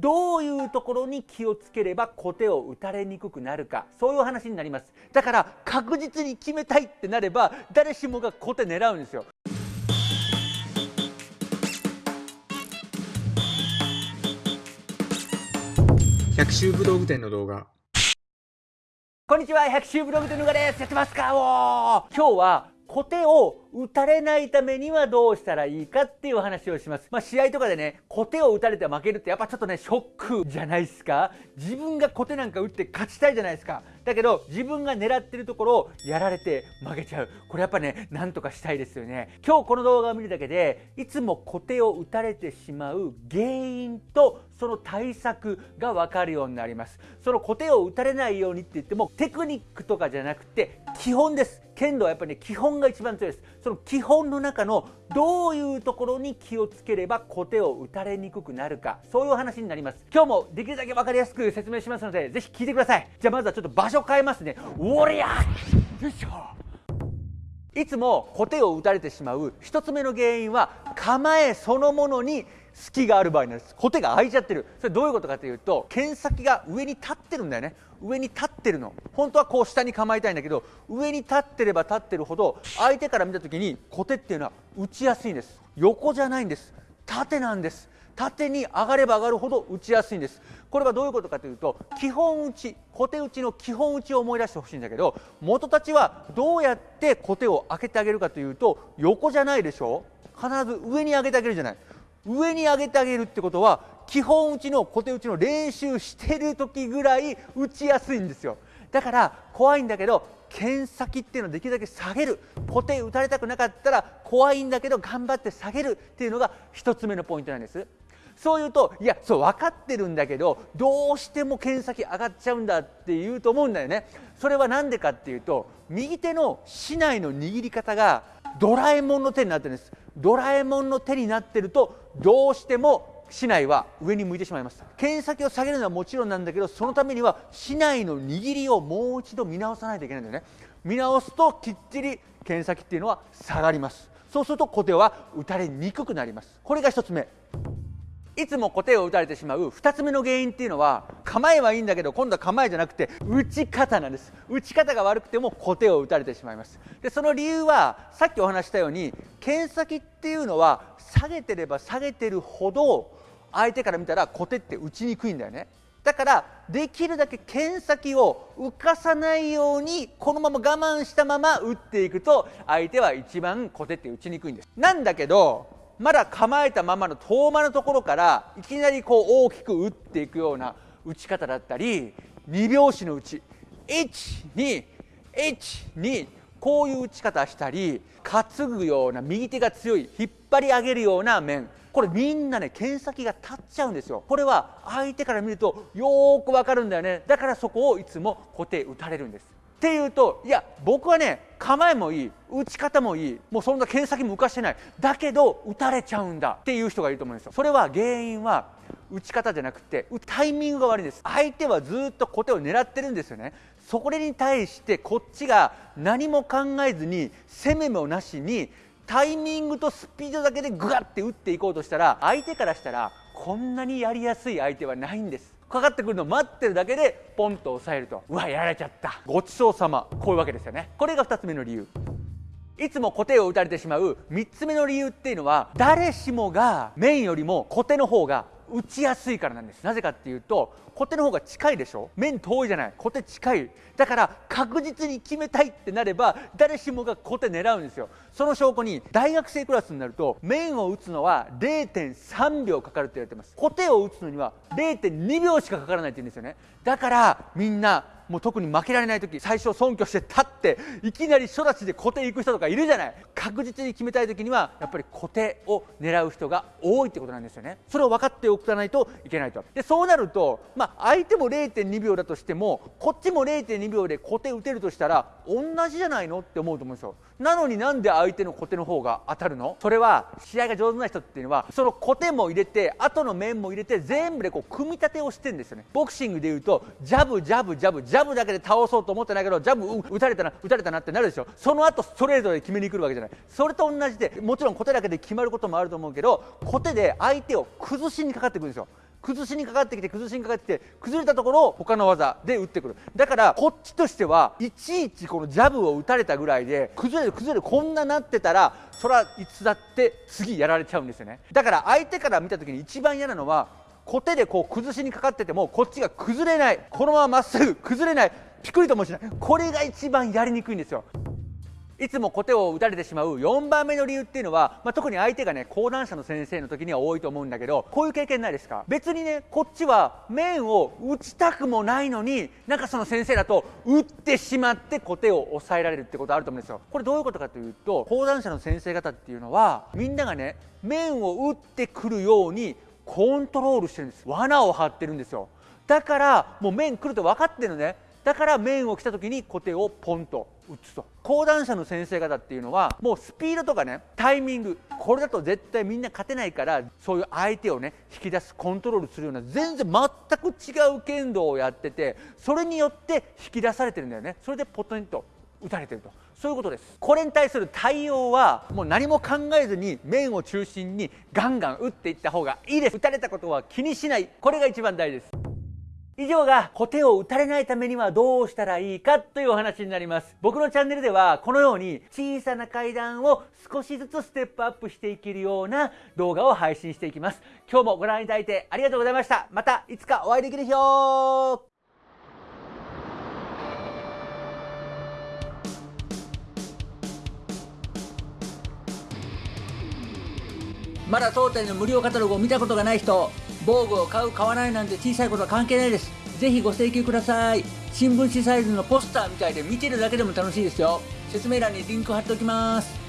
どういうところに気をつければ小手を打たれにくくなるか。そういう話になります。だから確実に決めたいってなれば誰しもが小手狙うんですよ。百秋武道具店の動画。こんにちは。百秋ブログでぬがです。やってますか？お今日は小手を打たれないためにはどうしたらいいかっていう話をします。まあ、試合とかでね、小手を打たれて負けるってやっぱちょっとね、ショックじゃないですか自分が小手なんか打って勝ちたいじゃないですか。だけど、自分が狙ってるところをやられて負けちゃう。これやっぱね、なんとかしたいですよね。今日この動画を見るだけで、いつも小手を打たれてしまう原因とその対策がわかるようになります。その小手を打たれないようにって言っても、テクニックとかじゃなくて、基本です。剣道はやっぱりね、基本が一番強いです。その基本の中のどういうところに気をつければ小手を打たれにくくなるか。そういう話になります。今日もできるだけ分かりやすく説明しますのでぜひ聞いてください。じゃあまずはちょっと場所変えますね。おりゃよいしょ！いつも小手を打たれてしまう1つ目の原因は構えそのものに隙がある場合なんです小手が開いちゃってる。それどういうことかというと剣先が上に立ってるんだよね。上に立ってるの。本当はこう下に構えたいんだけど上に立ってれば立ってるほど相手から見た時に小手っていうのは打ちやすいんです。横じゃないんです。縦なんです。縦に上がれば上がるほど打ちやすいんです。これはどういうことかというと基本打ち小手打ちの基本打ちを思い出してほしいんだけど元たちはどうやって小手を開けてあげるかというと横じゃないでしょ。必ず上に上げてあげるじゃない。上に上げてあげるってことは基本打ちの小手打ちの練習してる時ぐらい打ちやすいんですよ。だから怖いんだけど剣先っていうのをできるだけ下げる。小手打たれたくなかったら怖いんだけど頑張って下げるっていうのが1つ目のポイントなんです。そう言うといやそう分かってるんだけどどうしても剣先上がっちゃうんだって言うと思うんだよね。それは何でかっていうと右手の竹刀の握り方がドラえもんの手になってるんです。ドラえもんの手になってるとどうしても市内は上に向いてしまいます剣先を下げるのはもちろんなんだけどそのためには市内の握りをもう一度見直さないといけないんだよね。見直すときっちり剣先っていうのは下がります。そうすると小手は打たれにくくなります。これが1つ目。いつも小手を打たれてしまう2つ目の原因っていうのは構えはいいんだけど今度は構えじゃなくて打ち方なんです。打ち方が悪くても小手を打たれてしまいます。でその理由はさっきお話したように剣先っていうのは下げてれば下げてるほど相手から見たら小手って打ちにくいんだよね。だからできるだけ剣先を浮かさないようにこのまま我慢したまま打っていくと相手は一番小手って打ちにくいんです。なんだけどまだ構えたままの遠間のところからいきなりこう大きく打っていくような打ち方だったり2拍子の打ち1212こういう打ち方したり担ぐような右手が強い引っ張り上げるような面。これみんなね剣先が立っちゃうんですよ。これは相手から見るとよーくわかるんだよね。だからそこをいつも固定打たれるんです。っていうといや僕はね構えもいい打ち方もいいもうそんな剣先も浮かしてない。だけど打たれちゃうんだっていう人がいると思うんですよ。それは原因は打ち方じゃなくてタイミングが悪いんです。相手はずっと小手を狙ってるんですよね。そこに対してこっちが何も考えずに攻めもなしにタイミングとスピードだけでグワッて打っていこうとしたら相手からしたらこんなにやりやすい相手はないんです。かかってくるのを待ってるだけでポンと押さえると。うわやられちゃった。ごちそうさま。こういうわけですよね。これが2つ目の理由。いつも固定を打たれてしまう3つ目の理由っていうのは誰しもが面よりも固定の方が打ちやすいからなんです。なぜかっていうと小手の方が近いでしょ？面遠いじゃない。小手近い。だから確実に決めたいってなれば誰しもが小手狙うんですよ。その証拠に大学生クラスになると面を打つのは0.3秒かかるって言われてます。小手を打つのには0.2秒しかかからないって言うんですよね。だからみんなもう特に負けられない時最初尊虚して立っていきなり初立ちで小手行く人とかいるじゃない。確実に決めたい時にはやっぱり小手を狙う人が多いってことなんですよね。それを分かっておかないといけないと。でそうなると、まあ、相手も0.2秒だとしてもこっちも0.2秒で小手打てるとしたら同じじゃないのって思うと思うんですよ。なのになんで相手の小手の方が当たるの？それは試合が上手な人っていうのはその小手も入れて後の面も入れて全部でこう組み立てをしてるんですよね。ボクシングでいうとジャブジャブジャブジャブャブだけで倒そうと思ってないけどジャブ打たれたな打たれたなってなるでしょ。その後ストレートで決めに来るわけじゃない。それと同じでもちろん小手だけで決まることもあると思うけど小手で相手を崩しにかかってくるんですよ。崩しにかかってきて崩しにかかってきて崩れたところを他の技で打ってくる。だからこっちとしてはいちいちこのジャブを打たれたぐらいで崩れる崩れるこんななってたらそらいつだって次やられちゃうんですよね。だから相手から見た時に一番嫌なのは小手でこう崩しにかかっててもこっちが崩れない。このまままっすぐ崩れない。ピクリともしない。これが一番やりにくいんですよ。いつも小手を打たれてしまう4番目の理由っていうのは、まあ、特に相手がね講談社の先生の時には多いと思うんだけどこういう経験ないですか？別にねこっちは面を打ちたくもないのになんかその先生だと打ってしまって小手を抑えられるってことあると思うんですよ。これどういうことかというと講談社の先生方っていうのはみんながね面を打ってくるようにコントロールしてるんです。罠を張ってるんですよ。だからもう面来ると分かってるのね。だから面を来た時に小手をポンと打つと。講談社の先生方っていうのはもうスピードとかねタイミングこれだと絶対みんな勝てないからそういう相手をね引き出すコントロールするような全然全く違う剣道をやっててそれによって引き出されてるんだよね。それでポトンと打たれてると。そういうことです。これに対する対応はもう何も考えずに面を中心にガンガン打っていった方がいいです。打たれたことは気にしない。これが一番大事です。以上が小手を打たれないためにはどうしたらいいかというお話になります。僕のチャンネルではこのように小さな階段を少しずつステップアップしていけるような動画を配信していきます。今日もご覧いただいてありがとうございました。またいつかお会いできる日を。まだ当店の無料カタログを見たことがない人防具を買う買わないなんて小さいことは関係ないです。ぜひご請求ください。新聞紙サイズのポスターみたいで見てるだけでも楽しいですよ。説明欄にリンク貼っておきます。